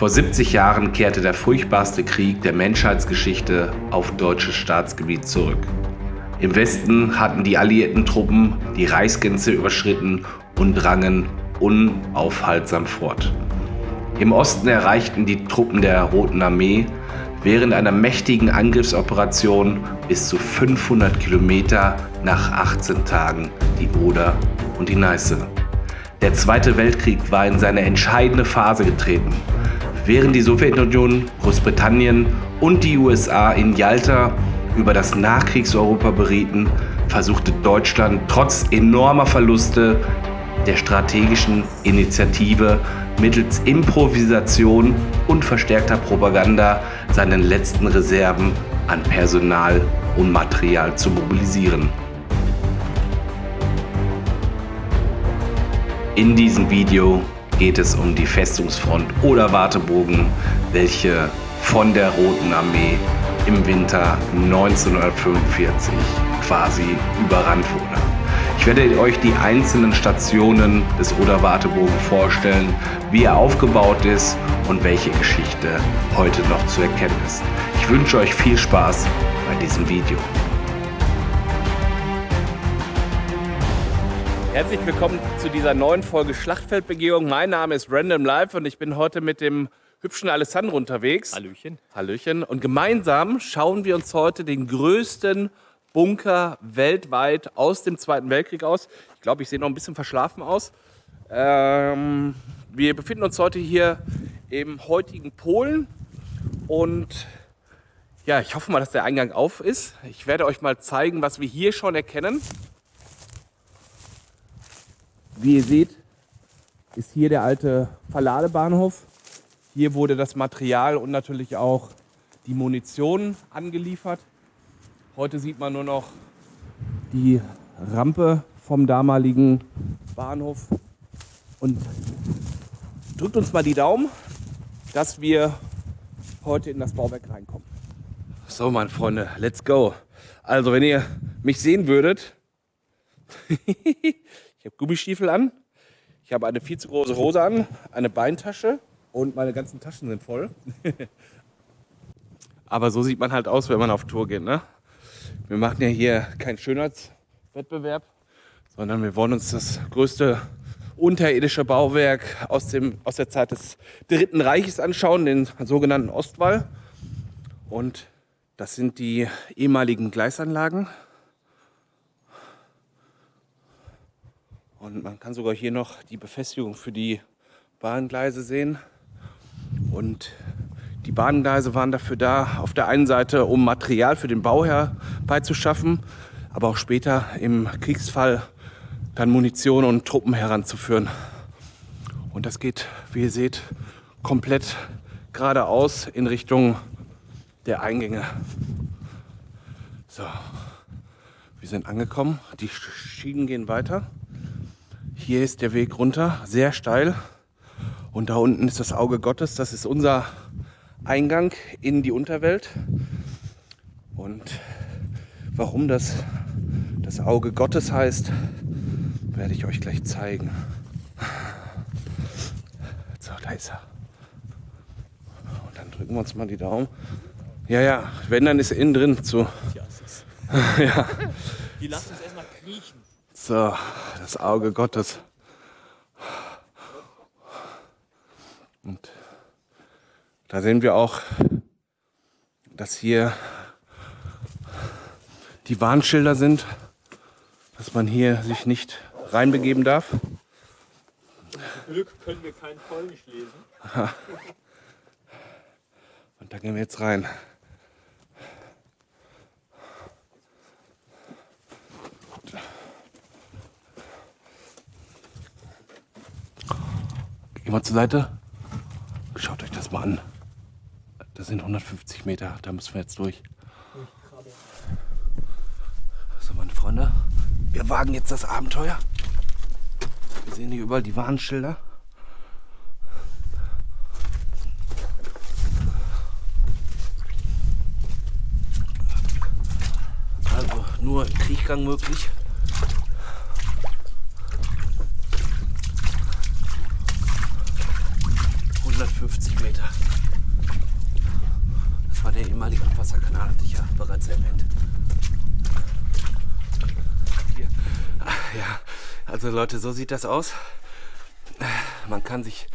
Vor 70 Jahren kehrte der furchtbarste Krieg der Menschheitsgeschichte auf deutsches Staatsgebiet zurück. Im Westen hatten die alliierten Truppen die Reichsgrenze überschritten und drangen unaufhaltsam fort. Im Osten erreichten die Truppen der Roten Armee während einer mächtigen Angriffsoperation bis zu 500 Kilometer nach 18 Tagen die Oder und die Neiße. Der Zweite Weltkrieg war in seine entscheidende Phase getreten. Während die Sowjetunion, Großbritannien und die USA in Jalta über das Nachkriegseuropa berieten, versuchte Deutschland trotz enormer Verluste der strategischen Initiative mittels Improvisation und verstärkter Propaganda seinen letzten Reserven an Personal und Material zu mobilisieren. In diesem Video geht es um die Festungsfront oder Wartebogen, welche von der Roten Armee im Winter 1945 quasi überrannt wurde. Ich werde euch die einzelnen Stationen des Oder-Wartebogen vorstellen, wie er aufgebaut ist und welche Geschichte heute noch zu erkennen ist. Ich wünsche euch viel Spaß bei diesem Video. Herzlich willkommen zu dieser neuen Folge Schlachtfeldbegehung. Mein Name ist Random Life und ich bin heute mit dem hübschen Alessandro unterwegs. Hallöchen. Hallöchen. Und gemeinsam schauen wir uns heute den größten Bunker weltweit aus dem Zweiten Weltkrieg aus. Ich glaube, ich sehe noch ein bisschen verschlafen aus. Ähm, wir befinden uns heute hier im heutigen Polen und ja, ich hoffe mal, dass der Eingang auf ist. Ich werde euch mal zeigen, was wir hier schon erkennen. Wie ihr seht, ist hier der alte Verladebahnhof. Hier wurde das Material und natürlich auch die Munition angeliefert. Heute sieht man nur noch die Rampe vom damaligen Bahnhof und drückt uns mal die Daumen, dass wir heute in das Bauwerk reinkommen. So, meine Freunde, let's go. Also, wenn ihr mich sehen würdet, Ich habe Gummistiefel an, ich habe eine viel zu große Hose an, eine Beintasche und meine ganzen Taschen sind voll. Aber so sieht man halt aus, wenn man auf Tour geht. Ne? Wir machen ja hier keinen Schönheitswettbewerb, sondern wir wollen uns das größte unterirdische Bauwerk aus, dem, aus der Zeit des Dritten Reiches anschauen, den sogenannten Ostwall. Und das sind die ehemaligen Gleisanlagen. Und man kann sogar hier noch die Befestigung für die Bahngleise sehen. Und die Bahngleise waren dafür da, auf der einen Seite, um Material für den Bau herbeizuschaffen, aber auch später im Kriegsfall dann Munition und Truppen heranzuführen. Und das geht, wie ihr seht, komplett geradeaus in Richtung der Eingänge. So, wir sind angekommen. Die Schienen gehen weiter. Hier ist der Weg runter, sehr steil. Und da unten ist das Auge Gottes. Das ist unser Eingang in die Unterwelt. Und warum das das Auge Gottes heißt, werde ich euch gleich zeigen. So, da ist er. Und dann drücken wir uns mal die Daumen. Ja, ja, wenn, dann ist er innen drin zu. ja. Die lassen uns erstmal kriechen. So, das Auge Gottes. Und da sehen wir auch, dass hier die Warnschilder sind, dass man hier sich nicht reinbegeben darf. Zum Glück können wir kein Polnisch lesen. Und da gehen wir jetzt rein. Geh mal zur Seite. Schaut euch das mal an. Das sind 150 Meter, da müssen wir jetzt durch. So, meine Freunde, wir wagen jetzt das Abenteuer. Wir sehen hier überall die Warnschilder. Also nur Kriechgang möglich. 150 Meter. der ehemalige Abwasserkanal, hatte ich ja bereits erwähnt. Hier. Ja, also Leute, so sieht das aus. Man kann sich,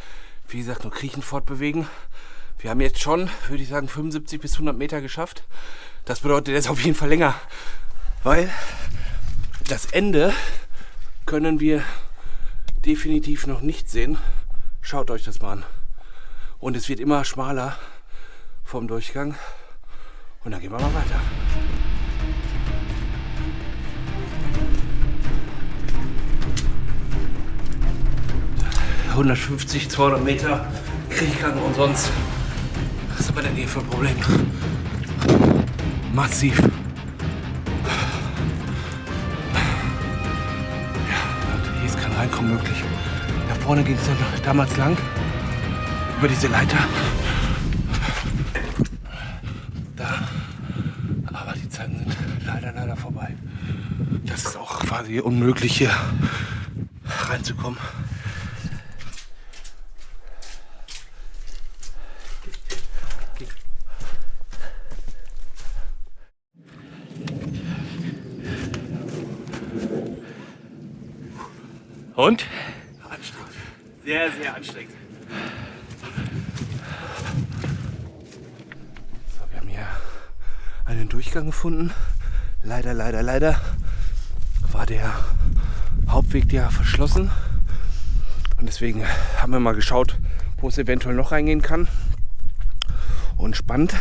wie gesagt, nur kriechend fortbewegen. Wir haben jetzt schon, würde ich sagen, 75 bis 100 Meter geschafft. Das bedeutet jetzt auf jeden Fall länger, weil das Ende können wir definitiv noch nicht sehen. Schaut euch das mal an. Und es wird immer schmaler vom Durchgang. Und dann gehen wir mal weiter. 150, 200 Meter Kriechgang und sonst. Was haben wir denn hier für ein Problem? Massiv. Ja, hier ist kein Reinkommen möglich. Da vorne ging es damals lang. Über diese Leiter. Da. Aber die Zeiten sind leider, leider vorbei. Das ist auch quasi unmöglich hier reinzukommen. Und? Anstrengend. Sehr, sehr anstrengend. So, wir haben hier einen Durchgang gefunden. Leider, leider, leider war der Hauptweg ja verschlossen. Und deswegen haben wir mal geschaut, wo es eventuell noch reingehen kann. Und spannend,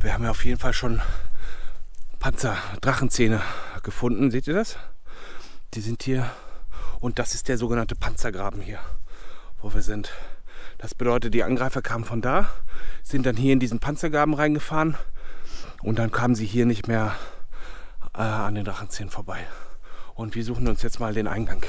wir haben ja auf jeden Fall schon Panzer-Drachenzähne gefunden. Seht ihr das? Die sind hier und das ist der sogenannte Panzergraben hier, wo wir sind. Das bedeutet, die Angreifer kamen von da, sind dann hier in diesen Panzergraben reingefahren und dann kamen sie hier nicht mehr äh, an den Drachenzähnen vorbei. Und wir suchen uns jetzt mal den Eingang.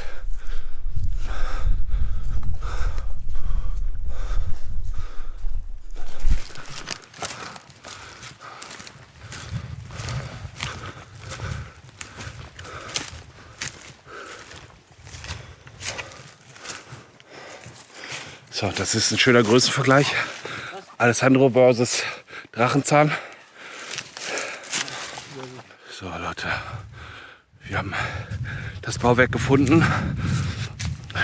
So, das ist ein schöner Größenvergleich. Alessandro versus Drachenzahn. So, Leute, wir haben das Bauwerk gefunden.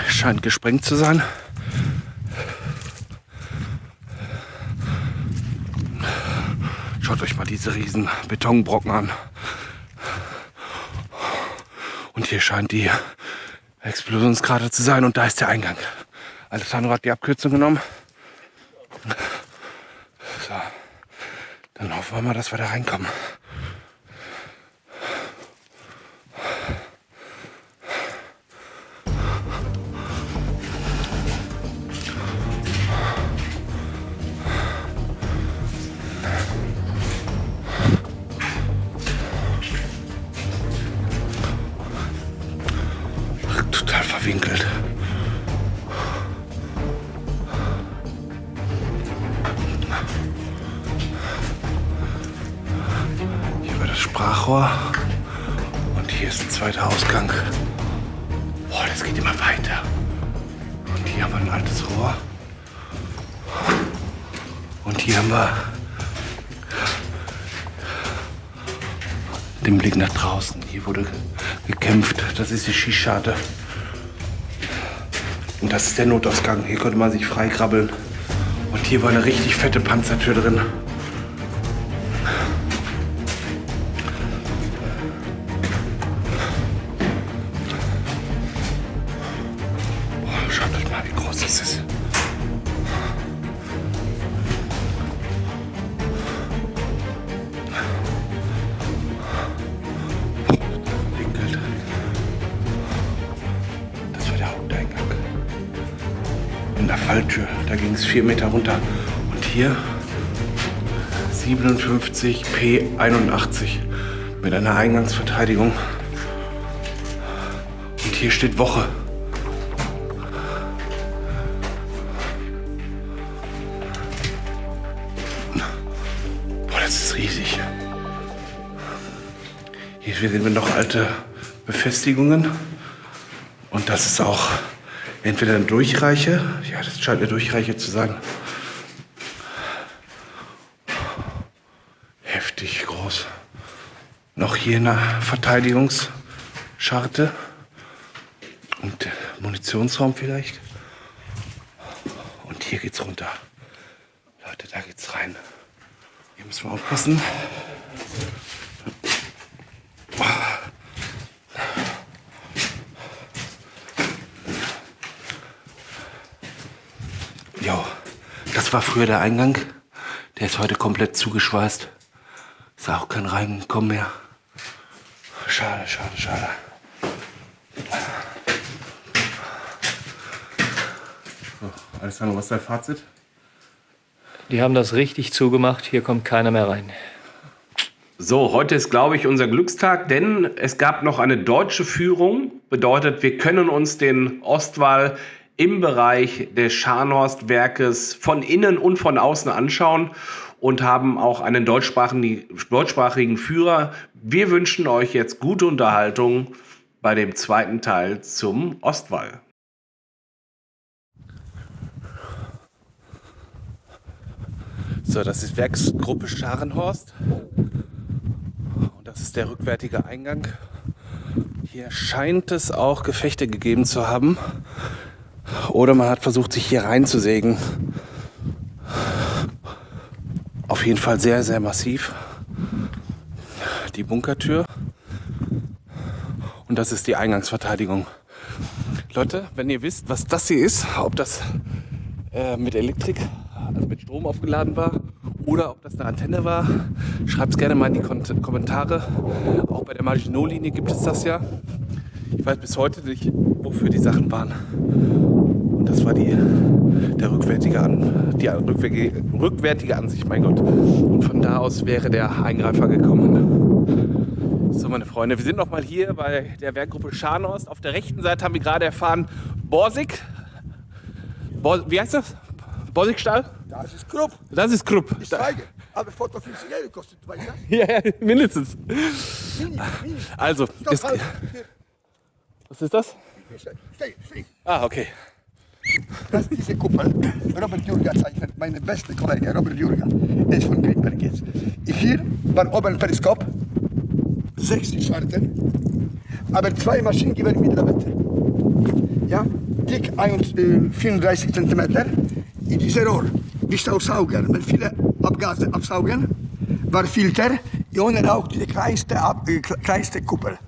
Scheint gesprengt zu sein. Schaut euch mal diese riesen Betonbrocken an. Und hier scheint die Explosionskrater zu sein und da ist der Eingang. Alessandro hat die Abkürzung genommen. So. Dann hoffen wir mal, dass wir da reinkommen. Total verwinkelt. Sprachrohr. Und hier ist ein zweiter Ausgang. Boah, das geht immer weiter. Und hier haben wir ein altes Rohr. Und hier haben wir den Blick nach draußen. Hier wurde gekämpft. Das ist die Schießscharte. Und das ist der Notausgang. Hier konnte man sich freikrabbeln. Und hier war eine richtig fette Panzertür drin. 57 P81 mit einer Eingangsverteidigung. Und hier steht Woche. Boah, das ist riesig. Hier sehen wir noch alte Befestigungen. Und das ist auch entweder eine Durchreiche, ja, das scheint eine Durchreiche zu sein. Noch hier eine Verteidigungsscharte. Und Munitionsraum vielleicht. Und hier geht's runter. Leute, da geht's rein. Hier müssen wir aufpassen. Jo, das war früher der Eingang. Der ist heute komplett zugeschweißt. Ist auch kein Reinkommen mehr. Schade, schade, schade. So, Alessandro, was ist dein Fazit? Die haben das richtig zugemacht. Hier kommt keiner mehr rein. So, heute ist, glaube ich, unser Glückstag, denn es gab noch eine deutsche Führung. Bedeutet, wir können uns den Ostwall im Bereich des Scharnhorst-Werkes von innen und von außen anschauen und haben auch einen deutschsprachigen, Führer. Wir wünschen euch jetzt gute Unterhaltung bei dem zweiten Teil zum Ostwall. So, das ist Werksgruppe Scharenhorst. Und das ist der rückwärtige Eingang. Hier scheint es auch Gefechte gegeben zu haben. Oder man hat versucht, sich hier reinzusägen. Auf jeden Fall sehr, sehr massiv. Die Bunkertür. Und das ist die Eingangsverteidigung. Leute, wenn ihr wisst, was das hier ist, ob das äh, mit Elektrik, also mit Strom aufgeladen war oder ob das eine Antenne war, schreibt es gerne mal in die Kon Kommentare. Auch bei der Maginot-Linie gibt es das ja. Ich weiß bis heute nicht, wofür die Sachen waren. Und das war die, der rückwärtige, An, die rückwärtige, rückwärtige Ansicht, mein Gott. Und von da aus wäre der Eingreifer gekommen. So, meine Freunde, wir sind noch mal hier bei der Werkgruppe Scharnost. Auf der rechten Seite haben wir gerade erfahren, Borsig. Bor wie heißt das? Borsigstall? Das ist Krupp. Das ist Krupp. Ich zeige. Aber 450 Euro kostet, weißt du? Ja, ja, mindestens. Also. Hier. was ist das? Steh, steh. Ah, okay. Das ist diese Kuppel. Robert Jurga zeichnet, meine beste Kollege, Robert Jurga. Der ist von Greenberg jetzt. Hier war oben Periskop, 60 Scharten, aber zwei Maschinengewehr mit Lavette. Ja, dick 1, äh, 34 cm. In diesem Rohr, wie Staubsauger, wenn viele Abgase absaugen, war Filter, ohne Rauch, diese kleinste, Ab äh, kleinste Kuppel.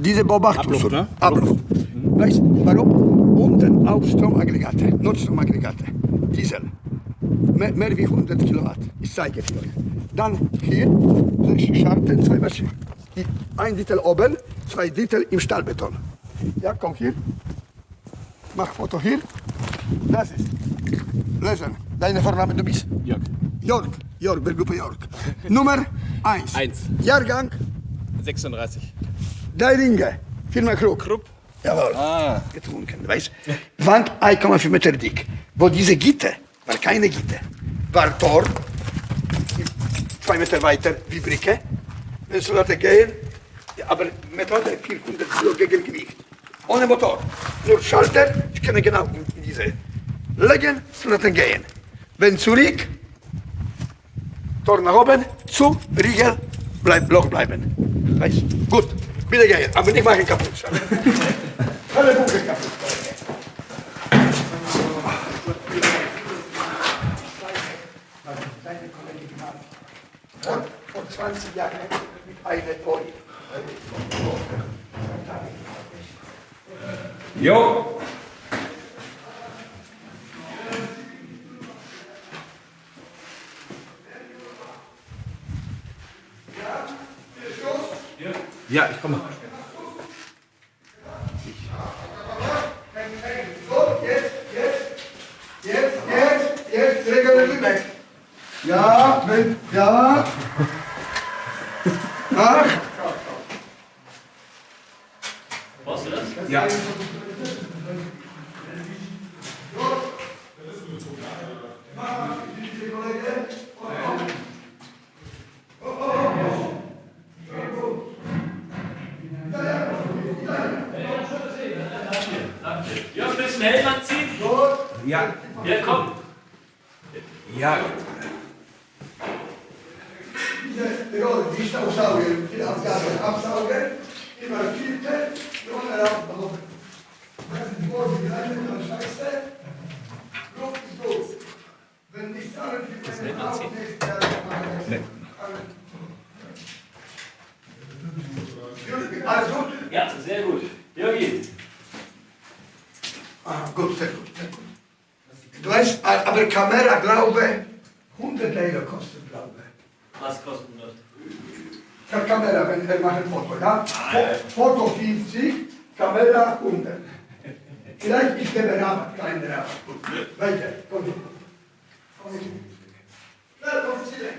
Diese Beobachtung. Abluft, ne? Abluft. Weißt du, warum? Unten auch Stromaggregate, Notstromaggregate, Diesel. Mehr, mehr wie 100 Kilowatt. Ich zeige es euch. Dann hier, sechs Scharten, zwei Maschinen. Ein Drittel oben, zwei Drittel im Stahlbeton. Ja, komm hier. Mach Foto hier. Das ist. Lesen. Deine Vorname, du bist? Jörg. Jörg. Jörg, Berggruppe Jörg. Nummer 1. Eins. Jahrgang, 36. drei Ringe. Firma Krug. Krupp. Jawohl. Ah. getrunken. Weißt Wand 1,5 Meter dick. Wo diese Gitter, war keine Gitter, war Tor, zwei Meter weiter wie Brücke. Wenn Soldaten gehen, aber Methode 400 Kilo Gegengewicht. Ohne Motor. Nur Schalter, ich kann genau in, diese legen, Soldaten gehen. Wenn zurück, Tor nach oben, zu, Riegel, bleib, Loch bleiben. Weißt Gut, bitte gehen, aber nicht machen kaputt. Alle Bunker kaputt. Vor, vor 20 Jahren mit einer Pony. Jo. Ja, ich komme. So, jetzt, jetzt, jetzt, jetzt, jetzt, Regel Lübeck. Ja, wenn, ja. Ach, Ja. Ja, ein bisschen Helm anziehen. Ja. Ja, komm. Ja. diese Rolle, die Staubsauger, die Abgabe, Absauger, immer Filter, ohne Rauch. Das ist die Worte, die Leute, das Scheiße. Luft ist gut. Wenn die Zahlen für meine Haut nicht, dann machen wir Alles gut? Ja, sehr gut. Jürgen. Ah, gut, sehr gut, sehr gut. Du weißt, aber Kamera, glaube 100 Euro kostet, glaube ich. Was kostet das? Ka- Kamera, wenn wir machen Foto, ja? Fo- Foto 50, Kamera 100. Vielleicht ich gebe Rabatt, kleinen Rabatt. Weiter, komm. Komm. Schnell, komm, Sie weg.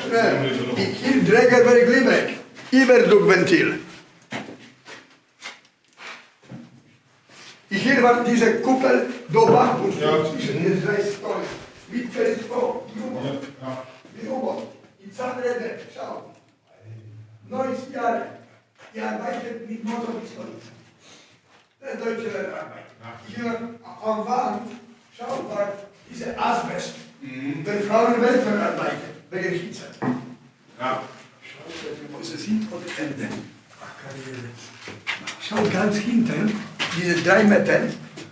Schnell. Hier Träger Glimek. Überdruckventil. Hier war diese Kuppel, da war und zwischen den drei Stolen. Mit U-Boot. Die U-Boot. Die Zahnräder, schau. 90 Jahre. Die arbeitet mit Motorpistolen. Der deutsche Arbeit. Hier am Wand, schau, war diese Asbest. Wenn Frauen Weltver arbeiten, wegen Hitze. Ja. Sie sind und Ende. Schau ganz hinten, diese drei Meter,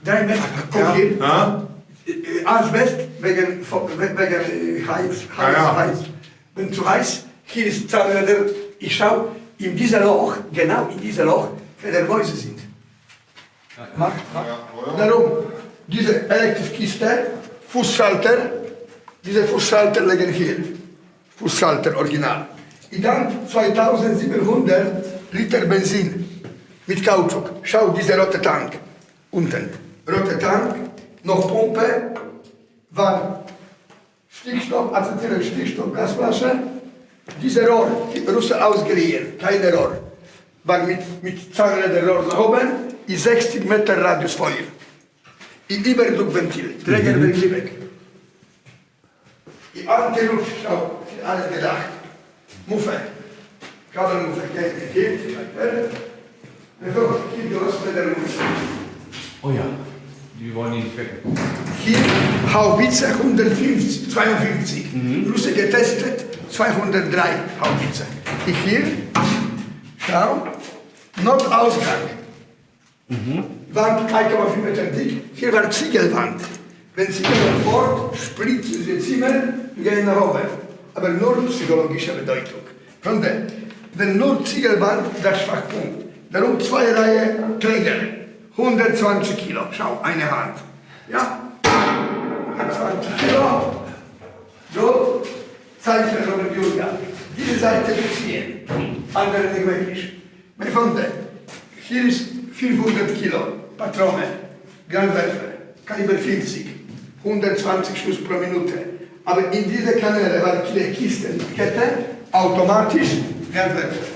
drei Meter, guck hier, Ja? äh, Asbest wegen, wegen äh, Heiz, Heiz, Ja, ja. Heiz. Wenn zu heiß, hier ist Zahnräder, ich schau, in diesem Loch, genau in diesem Loch, der Mäuse sind. Mach, mach. Ja, oder? Darum, diese elektrische Kiste, Fußschalter, diese Fußschalter liegen hier. Fußschalter original. Und dann 2700 Liter Benzin mit Kautschuk. Schau, dieser rote Tank unten. Rote Tank, noch Pumpe, war Stickstoff, Acetylen Stickstoff, Gasflasche. Diese Rohr, die Russen ausgeliehen, keine Rohr, war mit, mit Zahnräderrohr nach oben, in 60 Meter Radius Feuer. In Überdruckventil, Träger mhm. weg. Die Antiluft, schau, alles gedacht. Geht, geht, weiter. Bevor ich hier los mit der Muffe. Oh ja, die wollen die nicht weg. Hier Haubitze 150, 52. Russe getestet, 203 Haubitze. Ich hier, schau, Notausgang. Wand 1,4 Meter dick. Hier war Ziegelwand. Wenn Sie gehen fort, splitzen Sie Zimmer, gehen nach oben. Aber nur psychologische Bedeutung. Freunde, wenn nur Ziegelwand, das Schwachpunkt. Darum zwei Reihe Träger. 120 Kilo. Schau, eine Hand. Ja? 120 Kilo. So, Zeichen Robert Julia. Diese Seite beziehen. Andere nicht wirklich. Meine Freunde, hier ist 500 Kilo Patrone, Granwerfer, Kaliber 40, 120 Schuss pro Minute. Aber in dieser Kanäle war die Kiste mit Kette, automatisch Granwerfer.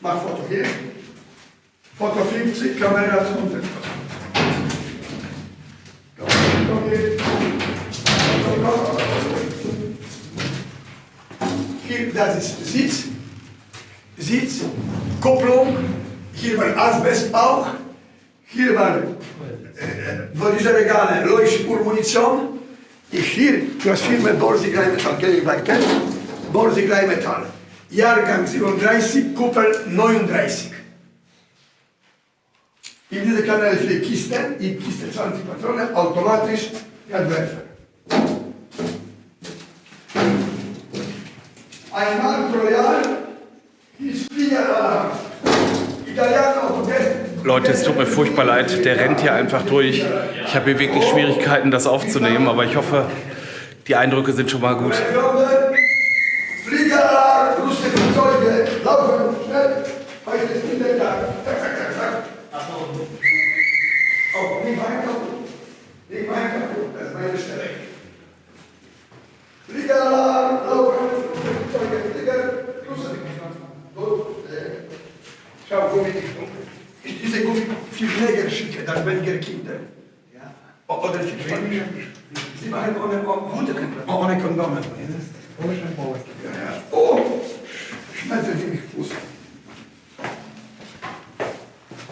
Mach Foto hier. Foto 50, Kamera 100. Hier, das ist Sitz, Sitz, Kupplung, hier war Asbestbauch, hier war, äh, wo diese Regale, Leuchtspurmunition, hier, du hast Firma Borsig Rheinmetall, kenn ich weiter, Borsig Rheinmetall, Jahrgang 37, Kuppel 39. In diese Kanäle viele Kisten, in Kiste 20 Patronen, automatisch Erdwerfer. Einmal pro Jahr ist Fliegeralarm. Italiano, Leute, es tut mir furchtbar leid, der rennt hier einfach durch. Ich habe hier wirklich Schwierigkeiten, das aufzunehmen, aber ich hoffe, die Eindrücke sind schon mal gut. Pfleger schicken, dann weniger Kinder. Ja. Oder sie kriegen. Sie machen ohne, ohne, ohne Kondome. Oh, schmeißen Sie mich Fuß.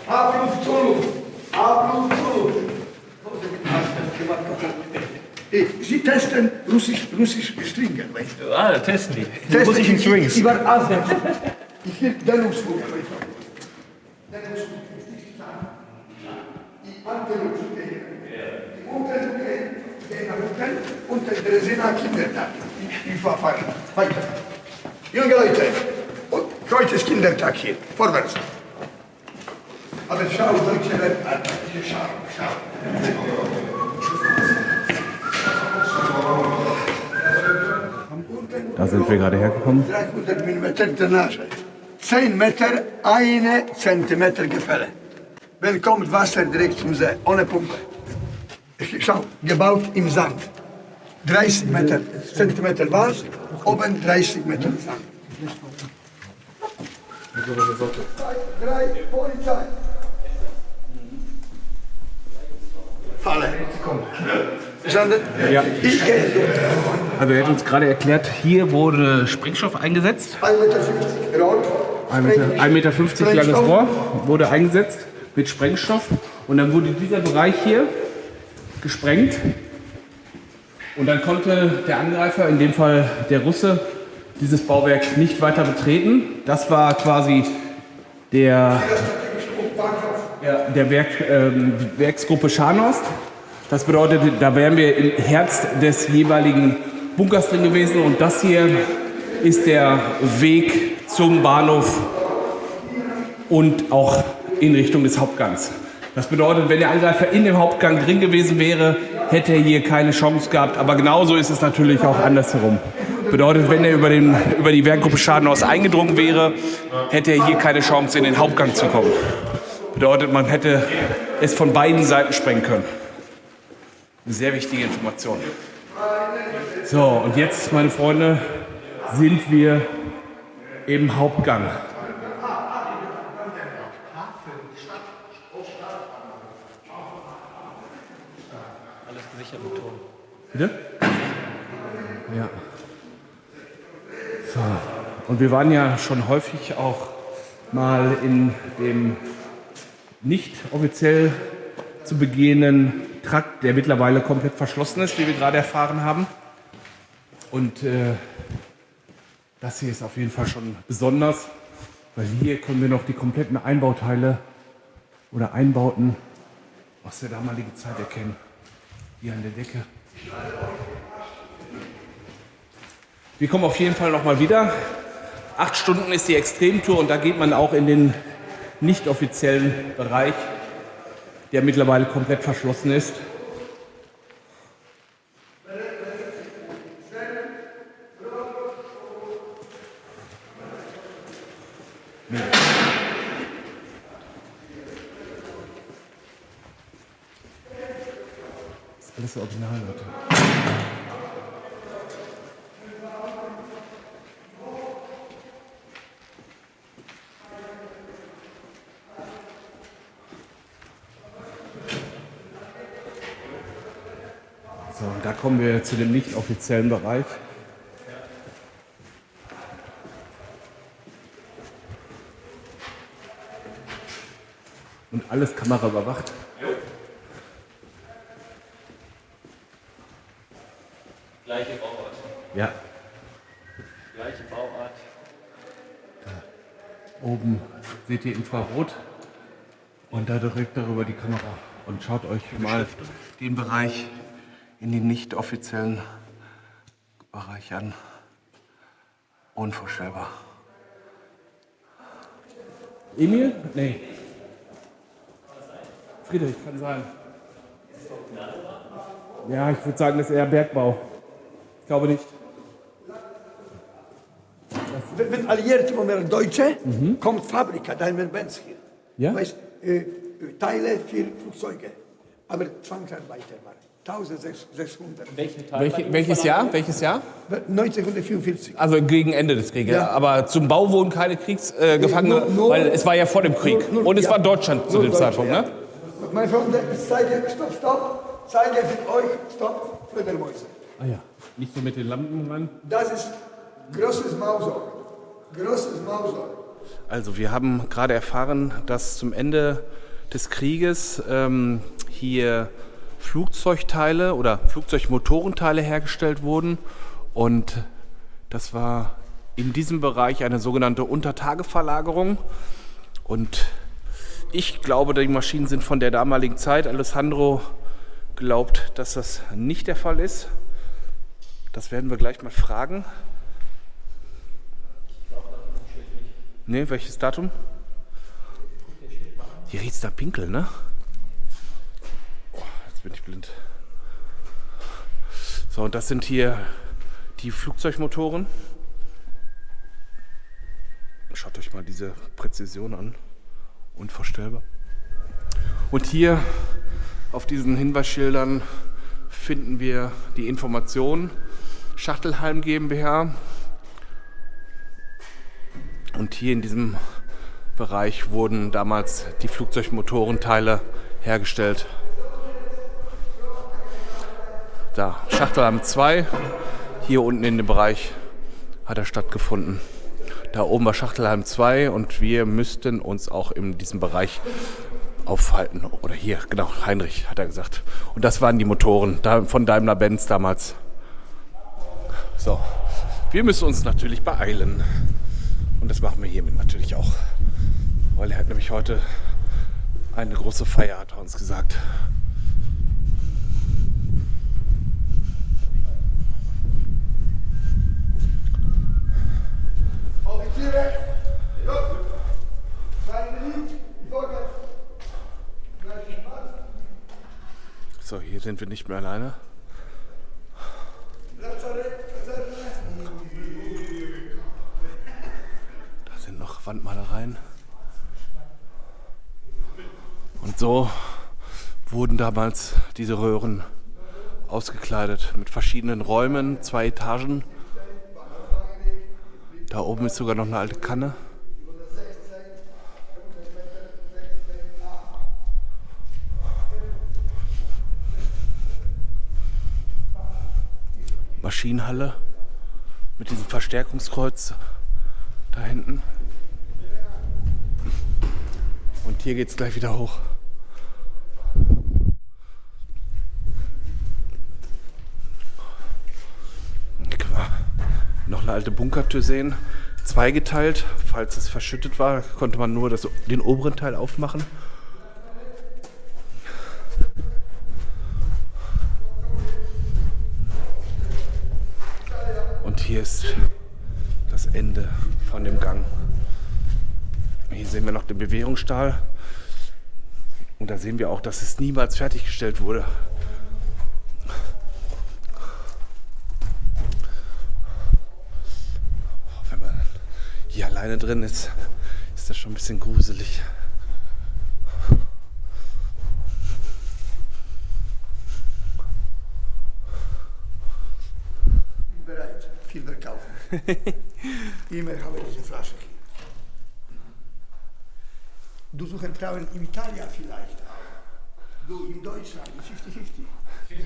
Abruf zu Luft. Abluft zu Luft. Sie testen russisch, russisch Stringen, weißt du? Ah, testen die. Testen muss ich in Strings. Ich war Asien. Ich will Dehnungsflug. Dehnungsflug. Die Anteilungsflug. Die und der Dresdner Kindertag. Ich, war falsch. Weiter. Junge Leute, und heute ist Kindertag hier. Vorwärts. Aber schau, deutsche Welt an. Schau, schau. Da sind wir gerade hergekommen. 300 mm Drainage. 10 Meter, eine Zentimeter Gefälle. Wenn kommt Wasser direkt zum See, ohne Pumpe. Schau, gebaut im Sand. 30 Meter, Zentimeter was, oben 30 Meter Sand. Drei, Polizei. Falle. Ja. Ich. Also er hat uns gerade erklärt, hier wurde Sprengstoff eingesetzt. 1,50 Meter Rohr. 1,50 Meter langes Rohr wurde eingesetzt mit Sprengstoff. Und dann wurde dieser Bereich hier gesprengt. Und dann konnte der Angreifer, in dem Fall der Russe, dieses Bauwerk nicht weiter betreten. Das war quasi der, der Werk, ähm, Werksgruppe Scharnost. Das bedeutet, da wären wir im Herz des jeweiligen Bunkers drin gewesen. Und das hier ist der Weg zum Bahnhof und auch in Richtung des Hauptgangs. Das bedeutet, wenn der Angreifer in dem Hauptgang drin gewesen wäre, hätte er hier keine Chance gehabt. Aber genauso ist es natürlich auch andersherum. Bedeutet, wenn er über, den, über die Werkgruppe Schadenhaus eingedrungen wäre, hätte er hier keine Chance, in den Hauptgang zu kommen. Bedeutet, man hätte es von beiden Seiten sprengen können. Eine sehr wichtige Information. So, und jetzt, meine Freunde, sind wir im Hauptgang. Alles gesichert mit Ton. Bitte? Ja. So. Und wir waren ja schon häufig auch mal in dem nicht offiziell zu begehenden Trakt, der mittlerweile komplett verschlossen ist, wie wir gerade erfahren haben. Und äh, das hier ist auf jeden Fall schon besonders, weil hier können wir noch die kompletten Einbauteile oder Einbauten aus der damaligen Zeit erkennen. Hier an der Decke. Wir kommen auf jeden Fall noch mal wieder. Acht Stunden ist die Extremtour und da geht man auch in den nicht offiziellen Bereich, der mittlerweile komplett verschlossen ist. Das original, Leute. So, und da kommen wir zu dem nicht offiziellen Bereich. Und alles Kamera überwacht. Gleiche Bauart. Ja, Gleiche Bauart. oben seht ihr Infrarot und da direkt darüber die Kamera. Und schaut euch mal den Bereich in den nicht offiziellen Bereich an. Unvorstellbar. Emil? Nee. Friedrich, kann sein. Ja, ich würde sagen, das ist eher Bergbau. Ich glaube nicht. Wenn, wenn Alliierte waren Deutsche, kommt Fabrika, Daimler-Benz hier. Ja? Weißt, äh, Teile für Flugzeuge. Aber Zwangsarbeiter waren 1600. Welchen Teil? Welche, welches Jahr? Welches Jahr? 1944. Also gegen Ende des Krieges. Ja. Aber zum Bau wurden keine Kriegsgefangene, Nur- nur- weil es war ja vor dem Krieg. Nur- nur- Und es ja. war Deutschland zu Nur dem Deutsche, Zeitpunkt, ja. ne? Meine Freunde, ich zeige, stopp, stopp, zeige für euch, stopp, Fledermäuse. Ah ja. Nicht so mit den Lampen ran. Das ist großes Mausohr. Großes Mausohr. Also wir haben gerade erfahren, dass zum Ende des Krieges ähm, hier Flugzeugteile oder Flugzeugmotorenteile hergestellt wurden Und das war in diesem Bereich eine sogenannte Untertageverlagerung. Und ich glaube, die Maschinen sind von der damaligen Zeit. Alessandro glaubt, dass das nicht der Fall ist. Das werden wir gleich mal fragen. Ne, welches Datum? Hier riecht es da Pinkel, ne? Oh, jetzt bin ich blind. So, und das sind hier die Flugzeugmotoren. Schaut euch mal diese Präzision an. Unvorstellbar. Und hier auf diesen Hinweisschildern finden wir die Information Schachtelheim GmbH. Und hier in diesem Bereich wurden damals die Flugzeugmotorenteile hergestellt. Da, Schachtelheim 2, hier unten in dem Bereich hat er stattgefunden. Da oben war Schachtelheim 2 und wir müssten uns auch in diesem Bereich aufhalten. Oder hier, genau, Heinrich hat er gesagt. Und das waren die Motoren von Daimler-Benz damals. So, wir müssen uns natürlich beeilen. Und das machen wir hiermit natürlich auch. Weil er hat nämlich heute eine große Feier, hat er uns gesagt. So, hier sind wir nicht mehr alleine. Da sind noch Wandmalereien. Und so wurden damals diese Röhren ausgekleidet mit verschiedenen Räumen, zwei Etagen. Da oben ist sogar noch eine alte Kanne. Maschinenhalle mit diesem Verstärkungskreuz da hinten. Und hier geht es gleich wieder hoch. Hier noch eine alte Bunkertür sehen. Zweigeteilt. Falls es verschüttet war, konnte man nur das, den oberen Teil aufmachen. Ist das Ende von dem Gang. Hier sehen wir noch den Bewährungsstahl. Und da sehen wir auch, dass es niemals fertiggestellt wurde. Wenn man hier alleine drin ist, ist das schon ein bisschen gruselig. Immer habe diese Flasche. Du suchen Frauen in Italien vielleicht auch. Du in Deutschland, 50-50.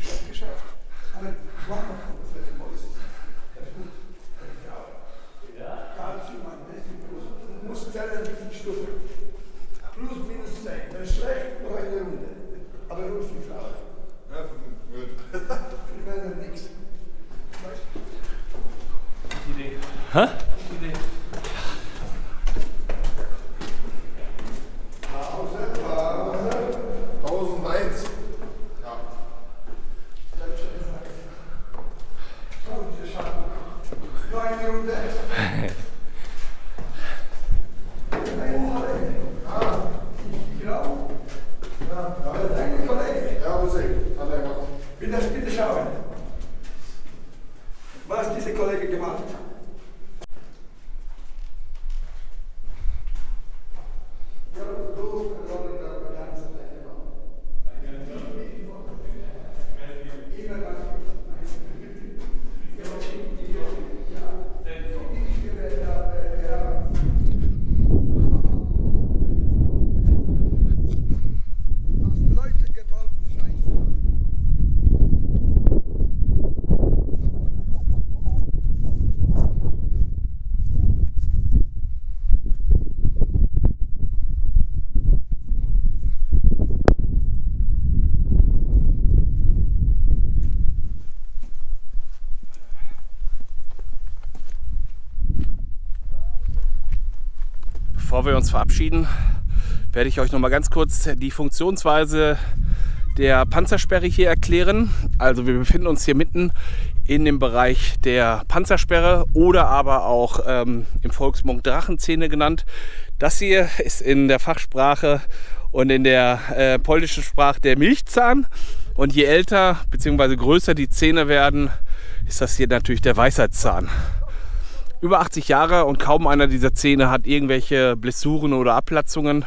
Bevor wir uns verabschieden, werde ich euch noch mal ganz kurz die Funktionsweise der Panzersperre hier erklären. Also wir befinden uns hier mitten in dem Bereich der Panzersperre oder aber auch ähm, im Volksmund Drachenzähne genannt. Das hier ist in der Fachsprache und in der äh, polnischen Sprache der Milchzahn. Und je älter bzw. größer die Zähne werden, ist das hier natürlich der Weisheitszahn. Über 80 Jahre und kaum einer dieser Zähne hat irgendwelche Blessuren oder Abplatzungen.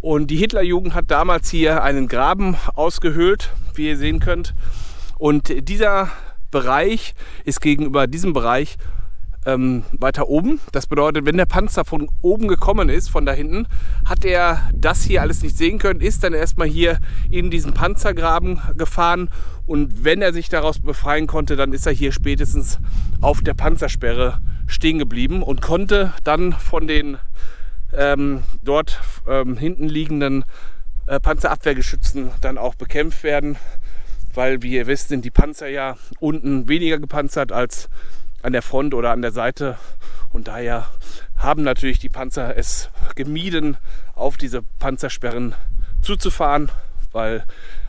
Und die Hitlerjugend hat damals hier einen Graben ausgehöhlt, wie ihr sehen könnt. Und dieser Bereich ist gegenüber diesem Bereich ähm, weiter oben. Das bedeutet, wenn der Panzer von oben gekommen ist, von da hinten, hat er das hier alles nicht sehen können, ist dann erstmal hier in diesen Panzergraben gefahren und wenn er sich daraus befreien konnte, dann ist er hier spätestens auf der Panzersperre stehen geblieben und konnte dann von den ähm, dort ähm, hinten liegenden äh, Panzerabwehrgeschützen dann auch bekämpft werden, weil wie ihr wisst, sind die Panzer ja unten weniger gepanzert als an der Front oder an der Seite. Und daher haben natürlich die Panzer es gemieden, auf diese Panzersperren zuzufahren, weil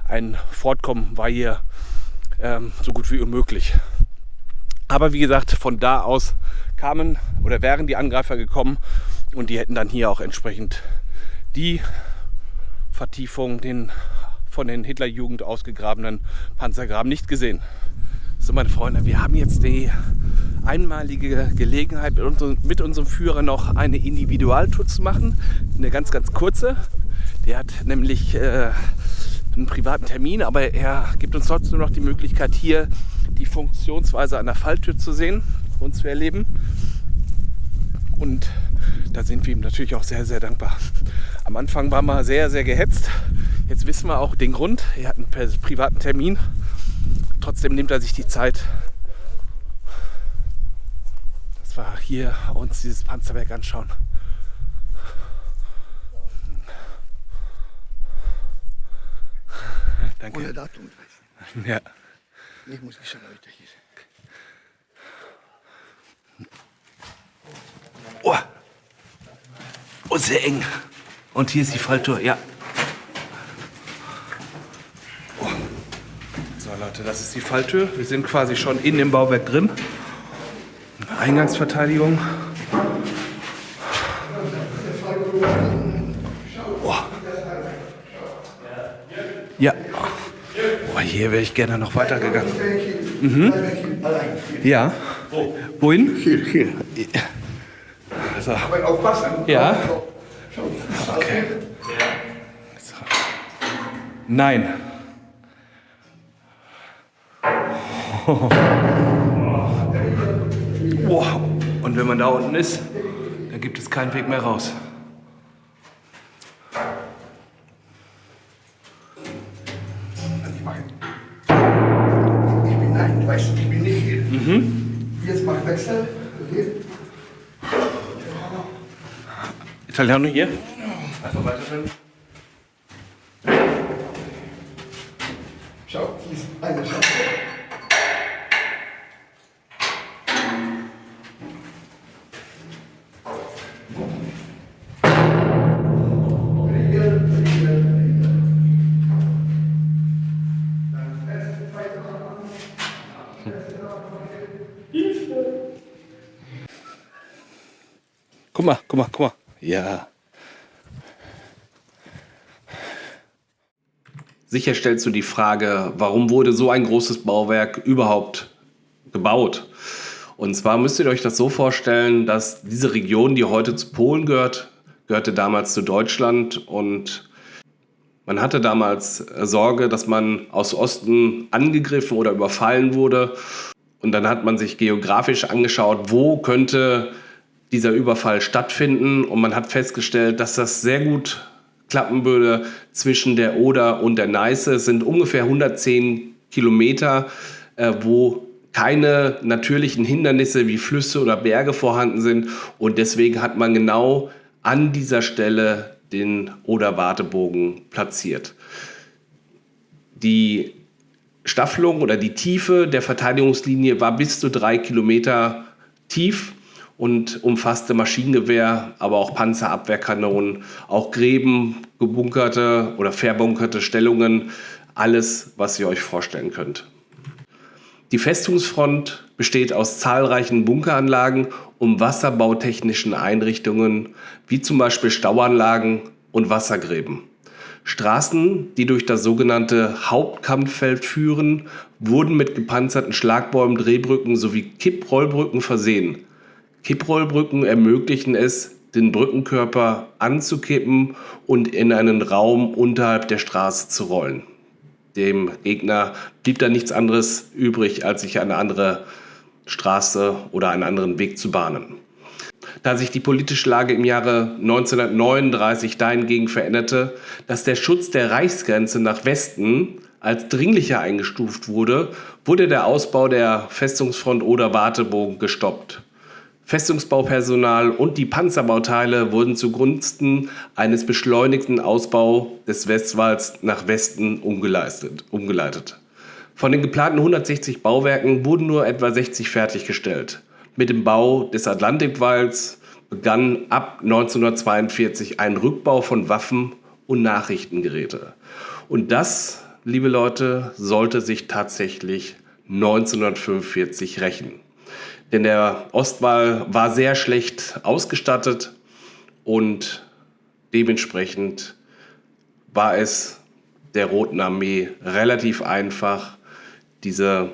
ein Fortkommen war hier ähm, so gut wie unmöglich. Aber wie gesagt, von da aus kamen oder wären die Angreifer gekommen und die hätten dann hier auch entsprechend die Vertiefung, den von den Hitlerjugend ausgegrabenen Panzergraben nicht gesehen. So, meine Freunde, wir haben jetzt die einmalige Gelegenheit, mit, unserem, Führer noch eine Individualtour zu machen. Eine ganz, ganz kurze. Der hat nämlich äh, einen privaten Termin, aber er gibt uns trotzdem noch die Möglichkeit, hier die Funktionsweise einer Falltür zu sehen und zu erleben. Und da sind wir ihm natürlich auch sehr, sehr dankbar. Am Anfang war wir sehr, sehr gehetzt. Jetzt wissen wir auch den Grund. Er hat einen privaten Termin Trotzdem nimmt er sich die Zeit. Das war hier uns dieses Panzerwerk anschauen. Danke. Ohne Datum. Ja. Ich muss wissen, Leute hier. Oh. oh, sehr eng. Und hier ist die Falltür, ja. Leute, das ist die Falltür. Wir sind quasi schon in dem Bauwerk drin. Eingangsverteidigung. Oh. Ja. Oh, hier wäre ich gerne noch weitergegangen. Mhm. Ja. Wohin? Hier, hier. Also, Aber aufpassen. Ja. Okay. Nein. Wow. Und wenn man da unten ist, dann gibt es keinen Weg mehr raus. Italiano hier? Einfach weiterführen. Schau, hier ist eine Chance. Guck mal, guck mal, guck mal. Ja. Sicher stellst du die Frage, warum wurde so ein großes Bauwerk überhaupt gebaut? Und zwar müsst ihr euch das so vorstellen, dass diese Region, die heute zu Polen gehört, gehörte damals zu Deutschland und man hatte damals Sorge, dass man aus Osten angegriffen oder überfallen wurde. Und dann hat man sich geografisch angeschaut, wo könnte dieser Überfall stattfinden. Und man hat festgestellt, dass das sehr gut klappen würde zwischen der Oder und der Neiße. Es sind ungefähr 110 Kilometer, äh, wo keine natürlichen Hindernisse wie Flüsse oder Berge vorhanden sind. Und deswegen hat man genau an dieser Stelle den Oder-Wartebogen platziert. Die Staffelung oder die Tiefe der Verteidigungslinie war bis zu drei Kilometer tief und umfasste Maschinengewehr, aber auch Panzerabwehrkanonen, auch Gräben, gebunkerte oder verbunkerte Stellungen, alles, was ihr euch vorstellen könnt. Die Festungsfront besteht aus zahlreichen Bunkeranlagen und wasserbautechnischen Einrichtungen, wie zum Beispiel Stauanlagen und Wassergräben. Straßen, die durch das sogenannte Hauptkampffeld führen, wurden mit gepanzerten Schlagbäumen, Drehbrücken sowie Kipprollbrücken versehen. Kipprollbrücken ermöglichen es, den Brückenkörper anzukippen und in einen Raum unterhalb der Straße zu rollen. Dem Gegner blieb da nichts anderes übrig, als sich eine andere Straße oder einen anderen Weg zu bahnen. Da sich die politische Lage im Jahre 1939 dahingegen veränderte, dass der Schutz der Reichsgrenze nach Westen als dringlicher eingestuft wurde, wurde der Ausbau der Festungsfront Oder-Wartebogen gestoppt. Festungsbaupersonal und die Panzerbauteile wurden zugunsten eines beschleunigten Ausbaus des Westwalls nach Westen umgeleitet. Von den geplanten 160 Bauwerken wurden nur etwa 60 fertiggestellt. Mit dem Bau des Atlantikwalls begann ab 1942 ein Rückbau von Waffen und Nachrichtengeräte. Und das, liebe Leute, sollte sich tatsächlich 1945 rächen. Denn der Ostwall war sehr schlecht ausgestattet und dementsprechend war es der Roten Armee relativ einfach, diese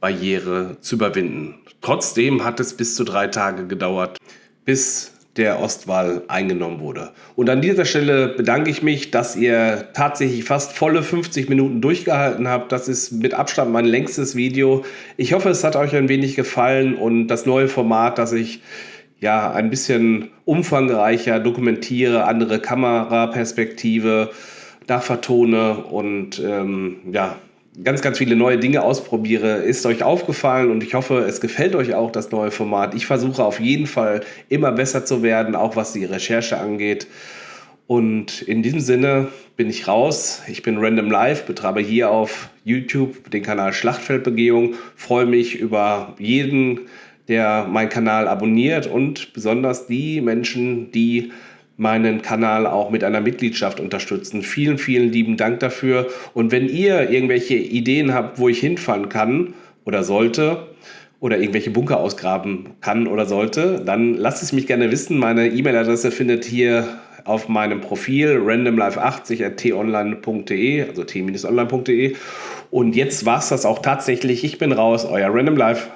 Barriere zu überwinden. Trotzdem hat es bis zu drei Tage gedauert, bis der Ostwall eingenommen wurde. Und an dieser Stelle bedanke ich mich, dass ihr tatsächlich fast volle 50 Minuten durchgehalten habt. Das ist mit Abstand mein längstes Video. Ich hoffe, es hat euch ein wenig gefallen und das neue Format, das ich ja ein bisschen umfangreicher dokumentiere, andere Kameraperspektive, da vertone und ähm, ja, ganz, ganz viele neue Dinge ausprobiere, ist euch aufgefallen und ich hoffe, es gefällt euch auch das neue Format. Ich versuche auf jeden Fall immer besser zu werden, auch was die Recherche angeht. Und in diesem Sinne bin ich raus. Ich bin Random Live, betreibe hier auf YouTube den Kanal Schlachtfeldbegehung, freue mich über jeden, der meinen Kanal abonniert und besonders die Menschen, die meinen Kanal auch mit einer Mitgliedschaft unterstützen. Vielen, vielen lieben Dank dafür. Und wenn ihr irgendwelche Ideen habt, wo ich hinfahren kann oder sollte, oder irgendwelche Bunker ausgraben kann oder sollte, dann lasst es mich gerne wissen. Meine E-Mail-Adresse findet hier auf meinem Profil randomlife80 also t-online.de. Und jetzt war es das auch tatsächlich. Ich bin raus, euer Random Life.